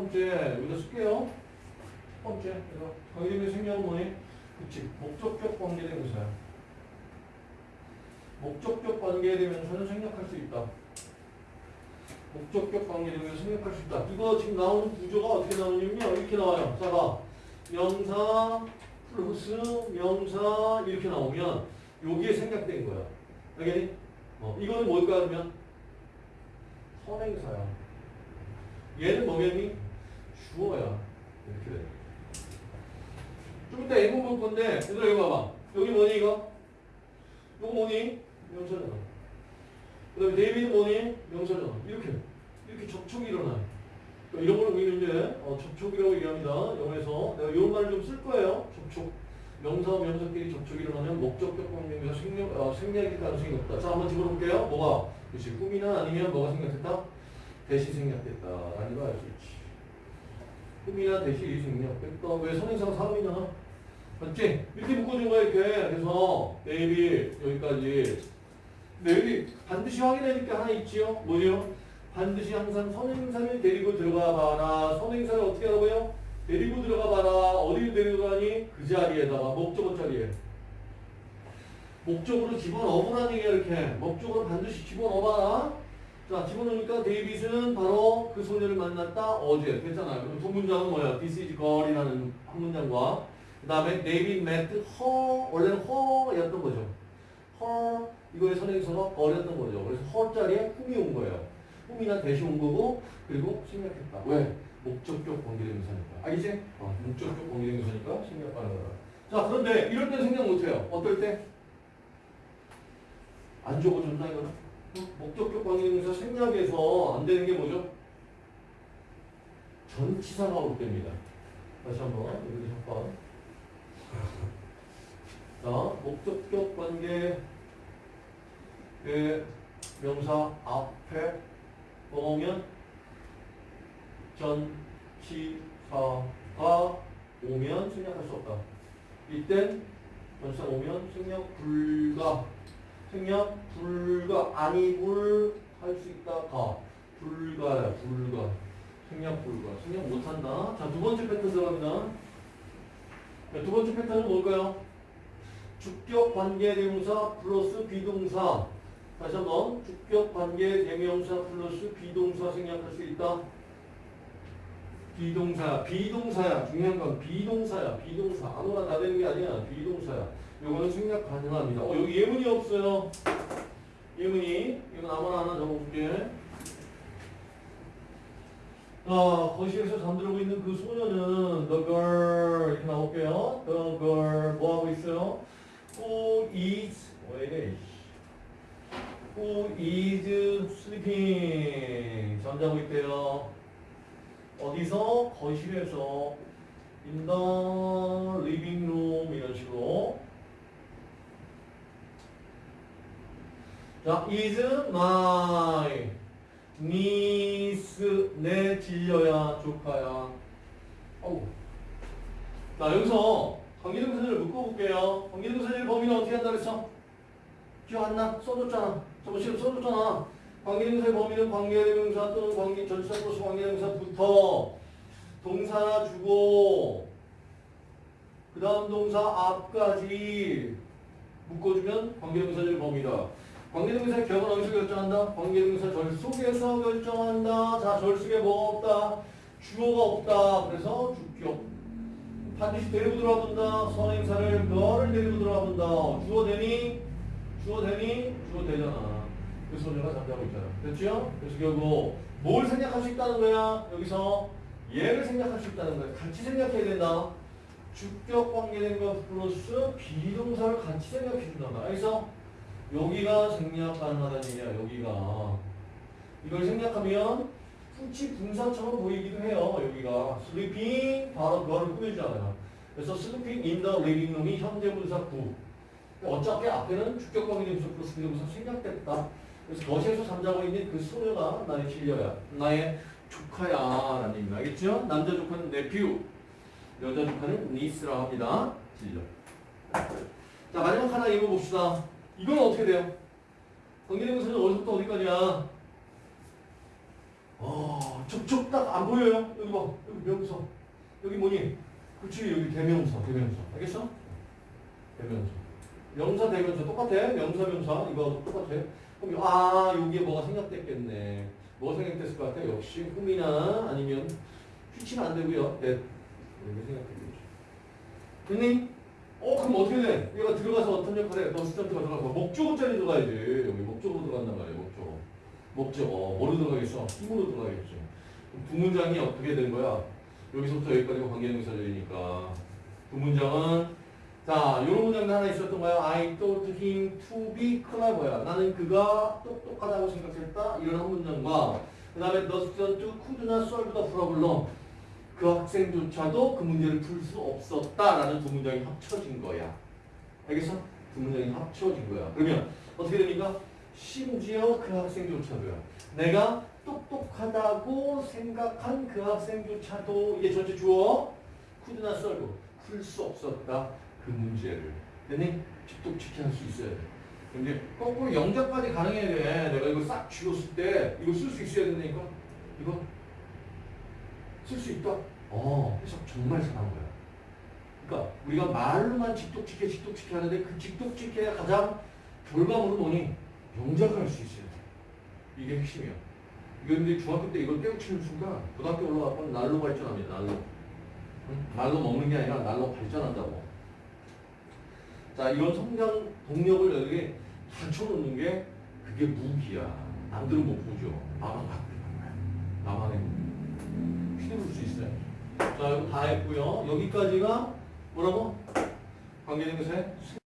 번째 여기다 쓸게요. 첫 번째 그래서 관계대명사 생략은 뭐니? 그치 목적격 관계대명사야. 목적격 관계대명사는 생략할 수 있다. 목적격 관계대명사 생략할 수 있다. 이거 지금 나오는 구조가 어떻게 나오냐면요. 이렇게 나와요. 자 봐. 명사 플러스 명사 이렇게 나오면 여기에 생략된 거야. 알겠니? 어, 이거는 뭘까 하면 선행사야. 얘는 뭐겠니? 주어야. 이렇게 돼. 좀 이따 예문 볼 건데, 얘들아 이거 봐봐. 여기 뭐니 이거? 이거 뭐니? 명사잖아. 그 다음에 데이비드 뭐니? 명사잖아. 이렇게. 이렇게 접촉이 일어나. 그러니까 이런 걸 우리는 이제 어, 접촉이라고 얘기합니다. 영어에서. 내가 이런 말을 좀 쓸 거예요. 접촉. 명사와 명사끼리 접촉이 일어나면 목적격 관계에서 생략, 어, 생략일 가능성이 높다. 자, 한번 집어볼게요. 뭐가? 그렇지. whom이나 아니면 뭐가 생략됐다? 대시 생략됐다. 라는 걸알수 있지. 꿈이나 대시 생략 됐다. 왜 선행사가 사람이잖아? 맞지? 이렇게 묶어준 거야, 이렇게. 그래서, 내일이 여기까지. 여기 반드시 확인해야 될게 하나 있지요? 뭐죠? 반드시 항상 선행사를 데리고 들어가 봐라. 선행사를 어떻게 하라고요? 데리고 들어가 봐라. 어디를 데리고 가니? 그 자리에다가, 목적어 자리에. 목적으로 집어넣어보라는 얘기야, 이렇게. 목적으로 반드시 집어넣어봐라. 자, 집어넣으니까 데이빗은 바로 그 소녀를 만났다 어제. 됐잖아요. 그럼 두 문장은 뭐야? This is girl이라는 한 문장과 그 다음에 데이빗 met her, 원래는 her였던 거죠. her, 이거의 선행사가 girl이었던 거죠. 그래서 her 자리에 whom이 온 거예요. whom이나 that이 온 거고, 그리고 생략했다. 왜? 목적격 관계대명사니까. 알겠지? 어, 목적격 관계대명사니까 생략하는 거야. 자, 그런데 이럴 때 생략 못해요. 어떨 때? 안 적어준다 이거는? 어? 목적격 관계대명사 생략에서 안 되는 게 뭐죠? 전치사가 올 때입니다. 다시 한번 여기 잠깐. 자, 목적격 관계 의 명사 앞에 오면 전치사가 오면 생략할 수 없다. 이땐 전치사 오면 생략 불가 생략 불가 아니 불할 수 있다. 가. 불가야 불가. 생략 불가. 생략 못한다. 자 두 번째 패턴 들어갑니다. 자, 두 번째 패턴은 뭘까요? 주격 관계 대명사 플러스 비동사. 다시 한번 주격 관계 대명사 플러스 비동사 생략할 수 있다 비동사 비동사야 중요한 건 비동사야 비동사 아무나 다 되는 게 아니야 비동사야 요거는 생략 가능합니다. 어, 여기 예문이 없어요. 예문이. 이건 아무나 하나 적어볼게. 자, 거실에서 잠들고 있는 그 소녀는 the girl 이렇게 나올게요. the girl 뭐 하고 있어요? who is 왜 who is sleeping 잠자고 있대요. 어디서? 거실에서 in the living room 이런 식으로 자, is my niece 내 진려야 조카야. 어우. 자, 여기서 관계동사를 묶어볼게요. 관계동사의 범위는 어떻게 한다 그랬어? 기억 안 나? 써줬잖아. 저거 지금 써줬잖아. 관계동사의 범위는 관계대명사 또는 관계 전치사 플러스 관계대명사부터 동사 주고 그 다음 동사 앞까지 묶어주면 관계동사의 범위다. 관계동사의 격은 어디서 결정한다? 관계동사 절 속에서 결정한다. 자, 절 속에 뭐가 없다? 주어가 없다. 그래서 주격. 반드시 데리고 들어와 본다. 선행사를 너를 데리고 들어와 본다. 주어 되니? 주어 되니? 주어 되잖아. 그 소녀가 잠자고 있잖아. 됐죠? 그래서 결국 뭘 생략할 수 있다는 거야? 여기서 얘를 생략할 수 있다는 거야. 같이 생략해야 된다. 주격 관계된과 플러스 비동사를 같이 생략해 준단 말이야. 그래서 여기가 생략 가능하다는 얘기야. 여기가 이걸 생략하면 후치 분사처럼 보이기도 해요. 여기가 sleeping 바로 그거를 꾸며주잖아요. 그래서 sleeping in the living room이 현재 분사 구. 어차피 앞에는 주격 관계대명사 플러스 비동사 생략됐다. 그래서 거실에서 잠자고 있는 그 소녀가 나의 진려야. 나의 조카야. 라는 얘기입니다. 알겠죠? 남자 조카는 nephew. 여자 조카는 niece라고 합니다. 진려. 자, 마지막 하나 읽어봅시다. 이건 어떻게 돼요? 관계대명사는 어디서부터 어디까지야? 어, 저쪽 딱안 보여요? 여기 봐. 여기 명사. 여기 뭐니? 그치, 여기 대명사, 대명사. 알겠어? 대명사. 명사, 대명사 똑같아. 명사, 명사. 이거 똑같아. 그럼, 아, 여기에 뭐가 생략됐겠네. 뭐가 생략됐을 것 같아? 역시 흠이나 아니면 휘치는 안 되고요. 네. 이렇게 생각해야겠죠. 됐니? 어, 그럼 어떻게 돼? 얘가 들어가서 어떤 역할을 해? 너스턴트가 들어가서 목적어 자리 들어가야지. 여기 목적어로 들어간단 말이야, 목적어. 목적어. 뭐로 들어가겠어? 힘으로 들어가겠지. 그럼 두 문장이 어떻게 된 거야? 여기서부터 여기까지가 관계대명사절이니까. 두 문장은, 자, 요런 문장도 하나 있었던 거야. I thought him to be clever야. 나는 그가 똑똑하다고 생각했다. 이런 한 문장과, 그 다음에 the student could not solve the problem. 그 학생조차도 그 문제를 풀 수 없었다라는 두 문장이 합쳐진 거야. 알겠어? 두 문장이 합쳐진 거야. 그러면 어떻게 됩니까? 심지어 그 학생조차도요. 내가 똑똑하다고 생각한 그 학생조차도 이게 전체 주어 쿠드나 썰고 풀 수 없었다 그 문제를. 됐니? 직독직해 할수 있어야 돼. 근데 거꾸로 영작까지 가능해야 돼. 내가 이거 싹 쥐었을 때 이거 쓸 수 있어야 된다니까. 이거 쓸 수 있다. 어, 해석 정말 잘한 거야. 그러니까 우리가 말로만 직독직해 직독직해 하는데 그 직독직해야 가장 결과물은 뭐니? 영작할 수 있어요. 이게 핵심이야. 이거 근데 중학교 때 이걸 깨우치는 순간 고등학교 올라가면 날로 발전합니다. 날로. 응? 날로 먹는 게 아니라 날로 발전한다고. 자, 이런 성장 동력을 여기 갖춰놓는 게 그게 무기야. 남들은 못 보죠. 나만 갖고 있는 거야. 나만의 무기. 휘두를 수 있어요. 자, 이거 다 했고요. 여기까지가 뭐라고? 관계대명사의 세